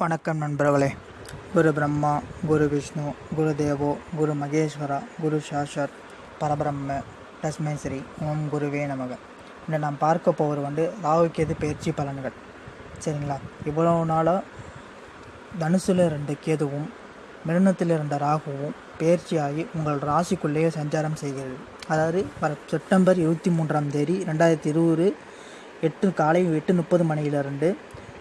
வணக்கம் நண்பர்களே. குரு பிரம்மா குரு விஷ்ணு குரு தேவோ குரு மகேஸ்வரா குரு சாஷர் பரபிரம்ம தஸ்மை ஸ்ரீ ஓம் குருவே நமக. இன்று நாம் பார்க்க போவது வந்து ராகுக்கேது பயிற்சி பலன்கள். சரிங்களா? இவ்வளவு நாளாக தனுசில் இருந்த கேதுவும் மிருணத்தில் இருந்த ராகுவும் பயிற்சியாகி உங்கள் ராசிக்குள்ளேயே சஞ்சாரம் செய்கிறது. அதாவது வர செப்டம்பர் இருபத்தி மூன்றாம் தேதி ரெண்டாயிரத்தி இருபது எட்டு காலை எட்டு முப்பது மணியிலிருந்து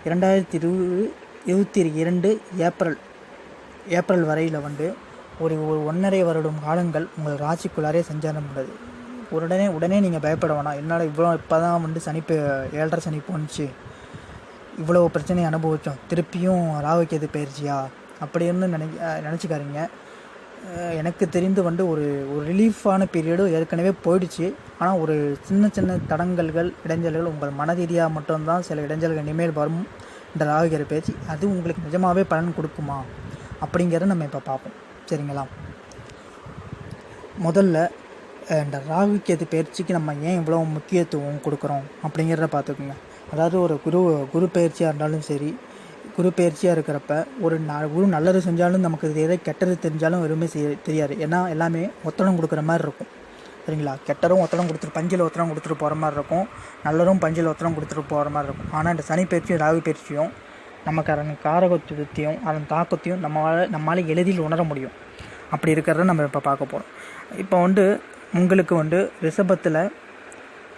இரண்டாயிரத்தி இருபது இருபத்தி இரண்டு ஏப்ரல் ஏப்ரல் வரையில் வந்து ஒரு ஒரு ஒன்றரை வருடம் காலங்கள் உங்கள் ராசிக்குள்ளாரே சஞ்சாரம் உள்ளது. உடனே உடனே நீங்கள் பயப்பட வேணாம். என்னால் இவ்வளோ இப்போ தான் வந்து சனிப்பு ஏழரை சனி போணுச்சு. இவ்வளோ பிரச்சனையை அனுபவித்தோம் திருப்பியும் ராகுகேது பயிற்சியா? அப்படின்னு நினை நினச்சிக்காருங்க எனக்கு தெரிந்து வந்து ஒரு ஒரு ரிலீஃபான பீரியடு ஏற்கனவே போயிடுச்சு. ஆனால் ஒரு சின்ன சின்ன தடங்கல்கள் இடைஞ்சல்கள் உங்கள் மனரீதியாக மட்டும்தான் சில இடைஞ்சல்கள் இனிமேல் வரும். இந்த ராகுகேது பயிற்சி அது உங்களுக்கு நிஜமாகவே பலன் கொடுக்குமா? அப்படிங்கிறத நம்ம இப்போ பார்ப்போம். சரிங்களா? முதல்ல இந்த ராகு கேது பயிற்சிக்கு நம்ம ஏன் இவ்வளோ முக்கியத்துவம் கொடுக்குறோம் அப்படிங்கிறத பார்த்துக்குங்க. அதாவது ஒரு குரு குரு பயிற்சியாக இருந்தாலும் சரி குரு பயிற்சியாக இருக்கிறப்ப ஒரு ந குரு நல்லது செஞ்சாலும் நமக்கு எதை கெட்டது தெரிஞ்சாலும் எதுவுமே செய்ய தெரியாது. ஏன்னா எல்லாமே ஒத்தடம் கொடுக்குற மாதிரி இருக்கும். சரிங்களா? கெட்டரும் ஒத்தடம் கொடுத்துட்டு பஞ்சில் ஒத்தடம் கொடுத்துட்டு போகிற மாதிரி இருக்கும். நல்லரும் பஞ்சில் ஒத்தடம் கொடுத்துட்டு போகிற மாதிரி இருக்கும். ஆனால் இந்த சனி பயிற்சியும் ராகு பயிற்சியும் நமக்கு அதன் காரகத்துவத்தையும் அதன் தாக்கத்தையும் நம்மளால் நம்மளால் எளிதில் உணர முடியும். அப்படி இருக்கிறத நம்ம இப்போ பார்க்க போகிறோம் இப்போ வந்து உங்களுக்கு வந்து ரிஷபத்தில்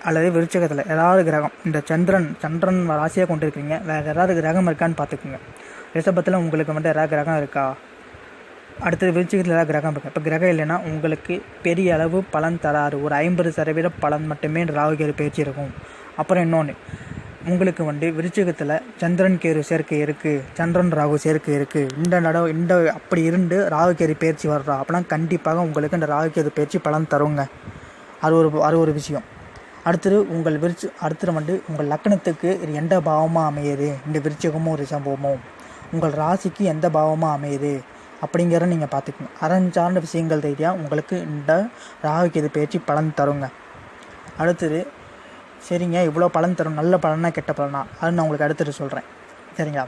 அல்லது விருச்சகத்தில் ஏதாவது கிரகம் இந்த சந்திரன் சந்திரன் ராசியாக கொண்டு இருக்கிறீங்க வேறு ஏதாவது கிரகம் இருக்கான்னு பார்த்துக்குங்க. ரிஷபத்தில் உங்களுக்கு வந்து ஏதாவது கிரகம் இருக்கா? அடுத்தது விருச்சிகத்தில் ஏதாவது கிரகம் இருக்குது இப்போ கிரகம் இல்லைன்னா உங்களுக்கு பெரிய அளவு பலன் தராது. ஒரு ஐம்பது சதவீத பலன் மட்டுமே இந்த ராகுகேது பயிற்சி இருக்கும். அப்புறம் இன்னொன்று உங்களுக்கு வந்து விருச்சிகத்தில் சந்திரன் கேரு சேர்க்கை இருக்குது சந்திரன் ராகு சேர்க்கை இருக்குது இந்த நடவு இந்த அப்படி இருந்து ராகுகேது பயிற்சி வர்றா. அப்படின்னா கண்டிப்பாக உங்களுக்கு இந்த ராகுகேது பயிற்சி பலன் தருங்க. அது ஒரு அது ஒரு விஷயம். அடுத்தது உங்கள் விருச்சி அடுத்தது வந்து உங்கள் லக்கணத்துக்கு இது எந்த பாவமாக அமையுது? இந்த விருச்சிகமும் சம்பவமும் உங்கள் ராசிக்கு எந்த பாவமாக அமையுது? அப்படிங்கிறத நீங்கள் பார்த்துக்கணும். அரண் சார்ந்த விஷயங்கள் ரீதியாக உங்களுக்கு இந்த ராகுகேது பயிற்சி பலன் தருங்க. அடுத்தது சரிங்க இவ்வளோ பலன் தரும் நல்ல பலனா கெட்ட பலனா? அது நான் உங்களுக்கு அடுத்தது சொல்கிறேன் சரிங்களா?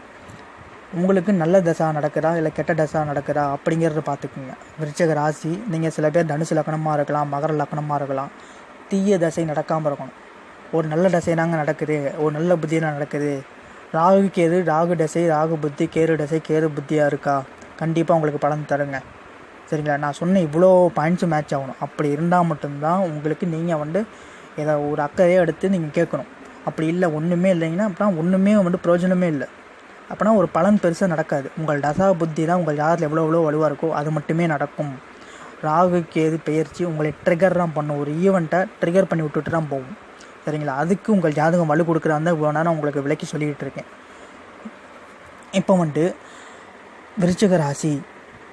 உங்களுக்கு நல்ல தசா நடக்குதா இல்லை கெட்ட தசா நடக்குதா அப்படிங்கிறத பார்த்துக்குங்க. விருச்சக ராசி நீங்கள் சில பேர் தனுசு லக்கணமாக இருக்கலாம் மகர லக்கணமாக இருக்கலாம். தீய தசை நடக்காமல் இருக்கணும். ஒரு நல்ல தசைனாங்க நடக்குது ஒரு நல்ல புத்தியில் நடக்குது. ராகு கேது ராகு தசை ராகு புத்தி கேரு தசை கேரு புத்தியாக இருக்கா? கண்டிப்பாக உங்களுக்கு பலன் தருங்க. சரிங்களா? நான் சொன்ன இவ்வளோ பாயிண்ட்ஸும் மேட்ச் ஆகணும். அப்படி இருந்தால் மட்டும்தான் உங்களுக்கு நீங்கள் வந்து ஏதோ ஒரு அக்கறையை எடுத்து நீங்கள் கேட்கணும். அப்படி இல்லை ஒன்றுமே இல்லைங்கன்னா அப்படின்னா ஒன்றுமே வந்து பிரயோஜனமே இல்லை. அப்போனா ஒரு பலன் பெருசாக நடக்காது. உங்கள் தசா புத்தி தான் உங்கள் யாரில் எவ்வளோ எவ்வளோ வலுவாக இருக்கோ அது மட்டுமே நடக்கும். ராகு கேது பெயர்ச்சி உங்களை ட்ரிகர் தான் பண்ணும். ஒரு ஈவெண்ட்டை ட்ரிகர் பண்ணி விட்டுட்டு தான் போகும். சரிங்களா? அதுக்கு உங்கள் ஜாதகம் வலு கொடுக்குறாங்க இவ்வளோ நேரம் உங்களுக்கு விளக்கி சொல்லிக்கிட்டு இருக்கேன். இப்போ வந்துட்டு விருச்சிக ராசி.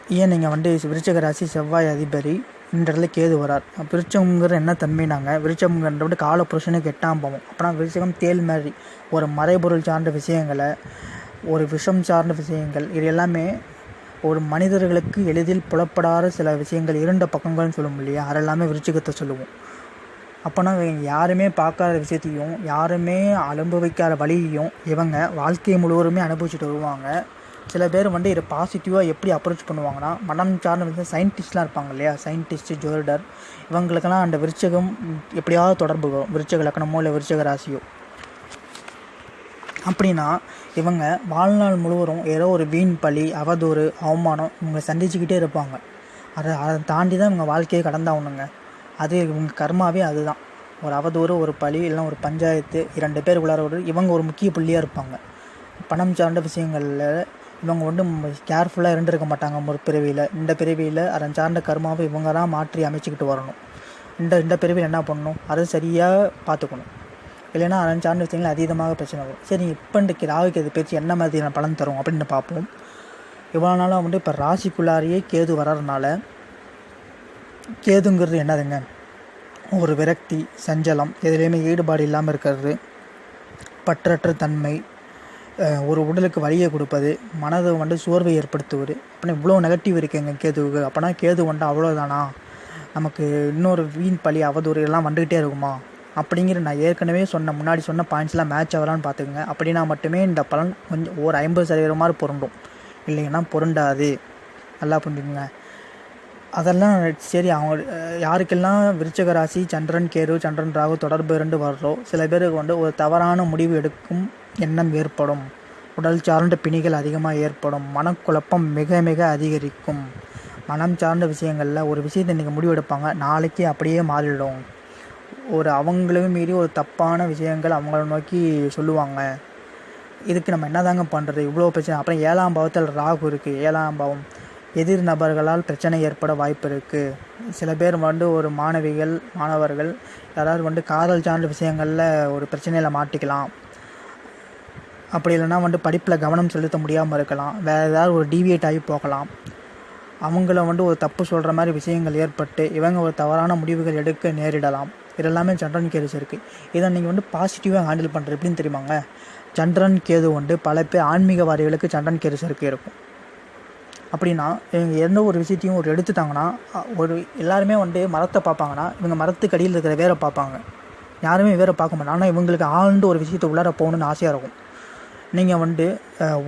ஏன் நீங்கள் வந்து விருச்சிக ராசி செவ்வாய் அதிபதி? இந்த இடத்துல கேது வரார். விருச்சகங்கிற என்ன தன்மைனாங்க விருச்சகங்கிறது விட கால புருஷனுக்கு எட்டாம் போவோம். அப்போனா விருச்சகம் தேல் மாதிரி. ஒரு மறைபொருள் சார்ந்த விஷயங்களை ஒரு விஷம் சார்ந்த விஷயங்கள் இது எல்லாமே ஒரு மனிதர்களுக்கு எளிதில் புலப்படாத சில விஷயங்கள் இரண்டு பக்கங்கள்னு சொல்லும் இல்லையா? அது எல்லாமே விருச்சிகத்தை சொல்லுவோம். அப்போனா யாருமே பார்க்காத விஷயத்தையும் யாருமே அனுபவிக்காத வழியையும் இவங்க வாழ்க்கை முழுவதுமே அனுபவிச்சுட்டு வருவாங்க. சில பேர் வந்து இதை பாசிட்டிவாக எப்படி அப்ரோச் பண்ணுவாங்கன்னா மனம் சார்ந்த வந்து சயின்டிஸ்ட்லாம் இருப்பாங்க இல்லையா? சயின்டிஸ்ட்டு ஜோதிடர் இவங்களுக்கெல்லாம் அந்த விருச்சகம் எப்படியாவது தொடர்பு வரும். விருச்சக லக்கணமோ இல்லை விருச்சக ராசியோ. அப்படின்னா இவங்க வாழ்நாள் முழுவதும் ஏதோ ஒரு வீண் பழி அவதூறு அவமானம் இவங்க சந்திச்சுக்கிட்டே இருப்பாங்க. அதை அதை தாண்டி தான் இவங்க வாழ்க்கையை கடந்தாகணுங்க. அது இவங்க கர்மாவே அதுதான். ஒரு அவதூறு ஒரு பழி இல்லைன்னா ஒரு பஞ்சாயத்து இரண்டு பேர் உள்ளார ஒரு இவங்க ஒரு முக்கிய புள்ளியாக இருப்பாங்க. பணம் சார்ந்த விஷயங்களில் இவங்க வந்து கேர்ஃபுல்லாக இருந்திருக்க மாட்டாங்க ஒரு பிறவியில். இந்த பிறவியில் அதன் சார்ந்த கர்மாவை இவங்க தான் மாற்றி அமைச்சிக்கிட்டு வரணும். இந்த இந்த பிறவியில் என்ன பண்ணணும்? அதை சரியாக பார்த்துக்கணும். இல்லைன்னா அதன் சார்ந்த விஷயங்கள் அதீதமாக பிரச்சனை வரும். சரி இப்போ இன்றைக்கு ராகுக்கு இது பேச்சு என்ன மாதிரியான பலன் தரும் அப்படின்னு பார்ப்போம். இவ்வளோ நாளாக வந்து இப்போ ராசிக்குள்ளாரையே கேது வர்றதுனால கேதுங்கிறது என்னதுங்க? ஒரு விரக்தி சஞ்சலம் எதுலேயுமே ஈடுபாடு இல்லாமல் இருக்கிறது பற்றற்ற தன்மை ஒரு உடலுக்கு வலியை கொடுப்பது மனதை வந்து சோர்வை ஏற்படுத்துவது. அப்படின்னா இவ்வளோ நெகட்டிவ் இருக்குங்க கேதுவுக்கு. அப்போனா கேது வந்துட்டு அவ்வளோதானா நமக்கு இன்னொரு வீண் பழி அவதூறு எல்லாம் வந்துக்கிட்டே இருக்குமா? அப்படிங்கிற நான் ஏற்கனவே சொன்ன முன்னாடி சொன்ன பாயிண்ட்ஸ்லாம் மேட்ச் ஆகலான்னு பார்த்துக்குங்க. அப்படின்னா மட்டுமே இந்த பலன் கொஞ்சம் ஒரு ஐம்பது சதவீதம் மாதிரி பொருண்டும் இல்லைங்கன்னா பொருண்டாது நல்லா புரிஞ்சுக்குங்க. அதெல்லாம் சரி அவங்க யாருக்கெல்லாம் விருச்சக ராசி சந்திரன் கேரு சந்திரன் ராகு தொடர்பு இரண்டு வர்றோ சில பேருக்கு வந்து ஒரு தவறான முடிவு எடுக்கும் எண்ணம் ஏற்படும். உடல் சார்ந்த பிணிகள் அதிகமாக ஏற்படும். மனக்குழப்பம் மிக மிக அதிகரிக்கும். மனம் சார்ந்த விஷயங்களில் ஒரு விஷயத்தை இன்றைக்கி முடிவெடுப்பாங்க. நாளைக்கு அப்படியே மாறிடும். ஒரு அவங்களையும் மீறி ஒரு தப்பான விஷயங்கள் அவங்கள நோக்கி சொல்லுவாங்க. இதுக்கு நம்ம என்னதாங்க பண்ணுறது இவ்வளோ பிரச்சனை. அப்புறம் ஏழாம் பாவத்தில் ராகு இருக்குது ஏழாம் பாவம். எதிர் நபர்களால் பிரச்சனை ஏற்பட வாய்ப்பு இருக்குது சில பேர் வந்து ஒரு மாணவிகள் மாணவர்கள் யாராவது வந்து காதல் சார்ந்த விஷயங்களில் ஒரு பிரச்சனையில் மாட்டிக்கலாம். அப்படி இல்லைன்னா வந்து படிப்பில் கவனம் செலுத்த முடியாமல் இருக்கலாம். வேறு ஏதாவது ஒரு டீவியேட் ஆகி போகலாம். அவங்கள வந்து ஒரு தப்பு சொல்கிற மாதிரி விஷயங்கள் ஏற்பட்டு இவங்க ஒரு தவறான முடிவுகள் எடுக்க நேரிடலாம். இதெல்லாமே சந்திரன் கேது இருக்குது இதை நீங்கள் வந்து பாசிட்டிவாக ஹேண்டில் பண்ணுறது எப்படின்னு தெரியுமாங்க? சந்திரன் கேது வந்து பல பேர் ஆன்மீகவாதிகளுக்கு சந்திரன் கேது இருக்கு இருக்கும். அப்படின்னா இவங்க எந்த ஒரு விஷயத்தையும் ஒரு எடுத்துட்டாங்கன்னா ஒரு எல்லாருமே வந்து மரத்தை பார்ப்பாங்கன்னா இவங்க மரத்துக்கு அடியில் இருக்கிற வேரை பார்ப்பாங்க. யாருமே வேற பார்க்க மாட்டாங்க. ஆனால் இவங்களுக்கு ஆழ்ந்து ஒரு விஷயத்தை உள்ளார போகணுன்னு ஆசையாக இருக்கும். நீங்கள் வந்து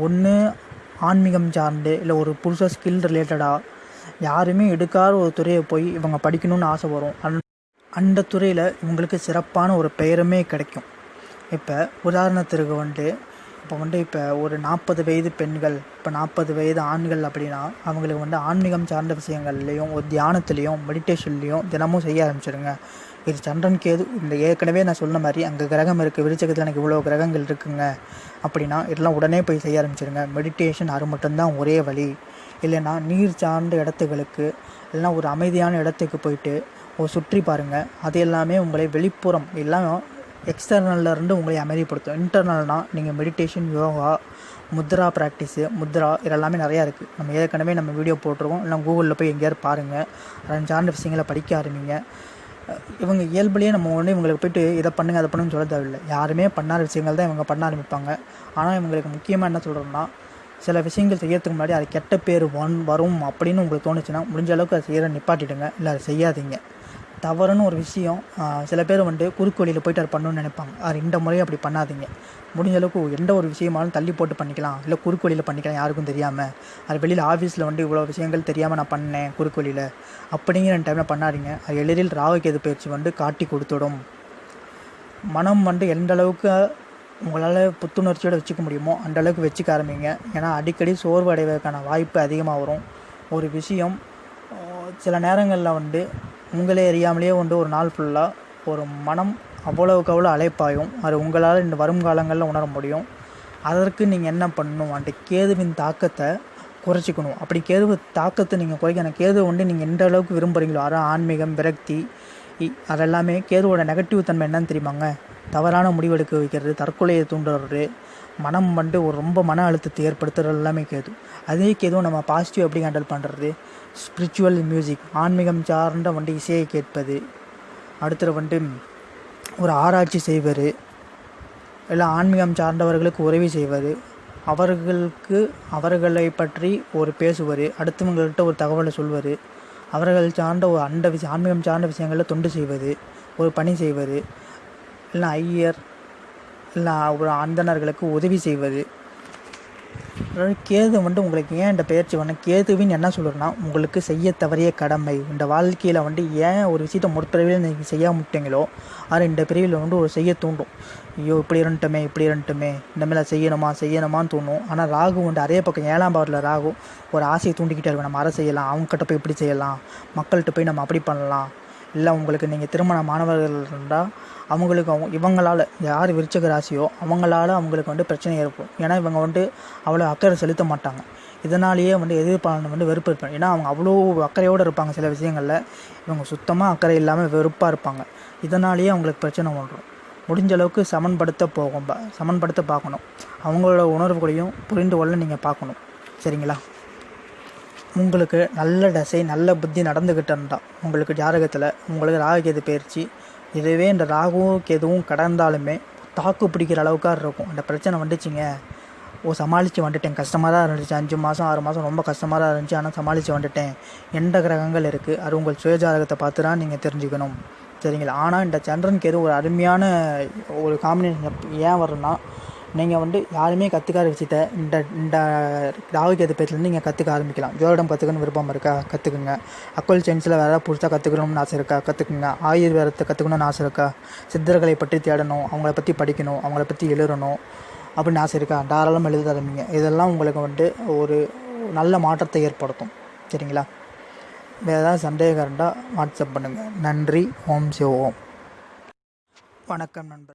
ஒன்று ஆன்மீகம் சார்ந்து இல்லை ஒரு புதுசாக ஸ்கில் ரிலேட்டடாக யாருமே எடுக்காத ஒரு துறையை போய் இவங்க படிக்கணும்னு ஆசை வரும். அந்த அந்த துறையில் இவங்களுக்கு சிறப்பான ஒரு பெயருமே கிடைக்கும். இப்போ உதாரணத்திற்கு வந்து இப்போ வந்து இப்போ ஒரு நாற்பது வயது பெண்கள் இப்போ நாற்பது வயது ஆண்கள் அப்படின்னா அவங்களுக்கு வந்து ஆன்மீகம் சார்ந்த விஷயங்கள்லேயும் ஒரு தியானத்துலேயும் மெடிடேஷன்லேயும் தினமும் செய்ய ஆரம்பிச்சிடுங்க. இது சந்திரன் கேது. இந்த ஏற்கனவே நான் சொன்ன மாதிரி அங்கே கிரகம் இருக்குது விருச்சகத்தில் எனக்கு இவ்வளோ கிரகங்கள் இருக்குங்க. அப்படின்னா இதெல்லாம் உடனே போய் செய்ய ஆரம்பிச்சிடுங்க மெடிடேஷன் அது மட்டும்தான் ஒரே வழி. இல்லைன்னா நீர் சார்ந்த இடத்துகளுக்கு இல்லைன்னா ஒரு அமைதியான இடத்துக்கு போயிட்டு ஒரு சுற்றி பாருங்கள் அது எல்லாமே உங்களை வெளிப்புறம் எல்லாம் எக்ஸ்டர்னல்ல இருந்து உங்களை அமைதிப்படுத்தும். இன்டர்னல்னால் நீங்கள் மெடிடேஷன் யோகா முத்ரா ப்ராக்டிஸு முத்ரா இதெல்லாமே நிறையா இருக்குது நம்ம ஏற்கனவே நம்ம வீடியோ போட்டிருக்கோம். இல்லை கூகுளில் போய் எங்கேயாவது பாருங்கள் அதன் சார்ந்த விஷயங்களை படிக்க ஆரம்பிங்க. இவங்க இயல்புலேயே நம்ம ஒன்று இவங்களுக்கு போய்ட்டு இதை பண்ணுங்க அதை பண்ணுன்னு சொல்ல தேவையில்லை. யாருமே பண்ணாத விஷயங்கள் தான் இவங்க பண்ண ஆரம்பிப்பாங்க. ஆனால் இவங்களுக்கு முக்கியமாக என்ன சொல்கிறோம்னா சில விஷயங்கள் செய்யறதுக்கு முன்னாடி அது கெட்ட பேர் வன் வரும் அப்படின்னு உங்களுக்கு தோணுச்சுன்னா முடிஞ்ச அளவுக்கு அதை செய்கிற நிப்பாட்டிடுங்க. இல்லை அதை செய்யாதீங்க. தவறுன்னு ஒரு விஷயம் சில பேர் வந்து குறுக்கு வழியில் போயிட்டு அதை பண்ணணும்னு நினைப்பாங்க. அது இந்த முறையும் அப்படி பண்ணாதீங்க. முடிஞ்ச அளவுக்கு எந்த ஒரு விஷயமாலும் தள்ளி போட்டு பண்ணிக்கலாம். இல்லை குறுக்கு வழியில் பண்ணிக்கலாம் யாருக்கும் தெரியாமல் அது வெளியில் ஆஃபீஸில் வந்து இவ்வளோ விஷயங்கள் தெரியாமல் நான் பண்ணேன் குறுக்கு வழியில். அப்படிங்கிற டைமில் பண்ணாதீங்க. அது எளிதில் ராகுகேது பயிற்சி வந்து காட்டி கொடுத்துடும். மனம் வந்து எந்த அளவுக்கு உங்களால் புத்துணர்ச்சியோடு வச்சுக்க முடியுமோ அந்த அளவுக்கு வச்சுக்க ஆரம்பிங்க. ஏன்னா அடிக்கடி சோர்வு அடைவதற்கான வாய்ப்பு அதிகமாக வரும். ஒரு விஷயம் சில நேரங்களில் வந்து உங்களே அறியாமலேயே வந்து ஒரு நாள் ஃபுல்லாக ஒரு மனம் அவ்வளவுக்கு அவ்வளோ அலைப்பாயும் அது உங்களால் இந்த வருங்காலங்களில் உணர முடியும். அதற்கு நீங்கள் என்ன பண்ணணும்? அந்த கேதுவின் தாக்கத்தை குறைச்சிக்கணும். அப்படி கேது தாக்கத்தை நீங்கள் குறைக்கணும் கேது வந்து நீங்கள் எந்த அளவுக்கு விரும்புகிறீங்களோ அதான் ஆன்மீகம் விரக்தி இ- அதெல்லாமே கேதுவோட நெகட்டிவ் தன்மை என்னன்னு தெரியுமாங்க? தவறான முடிவெடுக்க வைக்கிறது தற்கொலையை தூண்டுறது மனம் வந்து ஒரு ரொம்ப மன அழுத்தத்தை ஏற்படுத்துறது எல்லாமே கேது. அதே கேதுவும் நம்ம பாசிட்டிவ் எப்படி ஹேண்டில் பண்ணுறது ஸ்பிரிச்சுவல் மியூசிக் ஆன்மீகம் சார்ந்த வந்து இசையை கேட்பது. அடுத்தது வந்து ஒரு ஆராய்ச்சி செய்வது. இல்லை ஆன்மீகம் சார்ந்தவர்களுக்கு உதவி செய்வது. அவர்களுக்கு அவர்களை பற்றி ஒரு பேசுவது. அடுத்தவங்கள்கிட்ட ஒரு தகவலை சொல்வது. அவர்கள் சார்ந்த ஒரு அண்ட விஷயம் ஆன்மீகம் சார்ந்த விஷயங்களில் தொண்டு செய்வது. ஒரு பணி செய்வது. இல்லை ஐயர் இல்லை ஒரு அந்தணர்களுக்கு உதவி செய்வது. அதாவது கேது வந்து உங்களுக்கு ஏன் இந்த பயிற்சி பண்ண? கேதுவின் என்ன சொல்கிறேன்னா உங்களுக்கு செய்ய தவறிய கடமை. இந்த வாழ்க்கையில் வந்து ஏன் ஒரு விஷயத்தை முற்பிறவியில் நீங்கள் செய்ய முட்டீங்களோ அது இந்த பிரிவில் வந்து ஒரு செய்ய தூண்டும். ஐயோ இப்படி இருந்துட்டோமே இப்படி இருந்துட்டோமே. இந்தமாதிரி செய்யணுமா செய்யணுமான்னு தோணும். ஆனால் ராகு வந்து அதே பக்கம் ஏழாம் பாவத்தில் ராகு ஒரு ஆசையை தூண்டிக்கிட்டே இருக்கும் நம்ம அதை செய்யலாம் அவங்ககிட்ட போய் இப்படி செய்யலாம் மக்கள்கிட்ட போய் நம்ம அப்படி பண்ணலாம். இல்லை உங்களுக்கு நீங்கள் திருமண மாணவர்கள் இருந்தால் அவங்களுக்கு அவங்க இவங்களால் யார் விருச்சக ராசியோ அவங்களால அவங்களுக்கு வந்து பிரச்சனை ஏற்படும். ஏன்னா இவங்க வந்து அவ்வளோ அக்கறை செலுத்த மாட்டாங்க. இதனாலேயே வந்து எதிர்ப்பாளன் வந்து வெறுப்பு இருப்பாங்க ஏன்னா அவங்க அவ்வளோ அக்கறையோடு இருப்பாங்க சில விஷயங்களில். இவங்க சுத்தமாக அக்கறை இல்லாமல் வெறுப்பாக இருப்பாங்க. இதனாலேயே அவங்களுக்கு பிரச்சனை ஒன்றும் முடிஞ்ச அளவுக்கு சமன்படுத்த போகும் சமன்படுத்த பார்க்கணும். அவங்களோட உணர்வுகளையும் புரிந்து கொள்ள நீங்கள் பார்க்கணும். சரிங்களா? உங்களுக்கு நல்ல தசை நல்ல புத்தி நடந்துக்கிட்டு உங்களுக்கு ஜாதகத்தில் உங்களுக்கு ராகுகேது பயிற்சி இதுவே இந்த ராகுவும் கேதுவும் கடந்தாலுமே தாக்கு பிடிக்கிற அளவுக்காக இருக்கும். அந்த பிரச்சனை வந்துச்சுங்க. ஓ சமாளித்து வந்துட்டேன். கஷ்டமாக தான் இருந்துச்சு. அஞ்சு மாதம் ஆறு மாதம் ரொம்ப கஷ்டமாக தான் இருந்துச்சு. ஆனால் சமாளித்து வந்துட்டேன். எந்த கிரகங்கள் இருக்குது அது உங்கள் சுயஜாதகத்தை பார்த்து தான் நீங்கள் தெரிஞ்சுக்கணும். சரிங்களா? ஆனால் இந்த சந்திரன் கேது ஒரு அருமையான ஒரு காம்பினேஷன் ஏன் வரும்னா நீங்கள் வந்து யாருமே கற்றுக்காத விஷயத்த இந்த இந்த ராகு கேது பேச்சுலேருந்து நீங்கள் கற்றுக்க ஆரம்பிக்கலாம். ஜோதிடம் கற்றுக்கணும் விருப்பம் இருக்கா? கற்றுக்குங்க அக்கோல் சயின்ஸில் வேறு புதுசாக கற்றுக்கணும்னு ஆசை இருக்கா? கற்றுக்குங்க ஆயுர்வேதத்தை கற்றுக்கணும்னு ஆசை இருக்கா? சித்தர்களை பற்றி தேடணும். அவங்கள பற்றி படிக்கணும். அவங்கள பற்றி எழுதணும். அப்படின்னு ஆசை இருக்கா? தாராளமாக எழுத ஆரம்பிங்க இதெல்லாம் உங்களுக்கு வந்து ஒரு நல்ல மாற்றத்தை ஏற்படுத்தும். சரிங்களா? வேறு ஏதாவது சந்தேகம் இருந்தால் வாட்ஸ்அப் பண்ணுங்கள் நன்றி. ஓம் சிவ ஓம். வணக்கம் நண்பர்.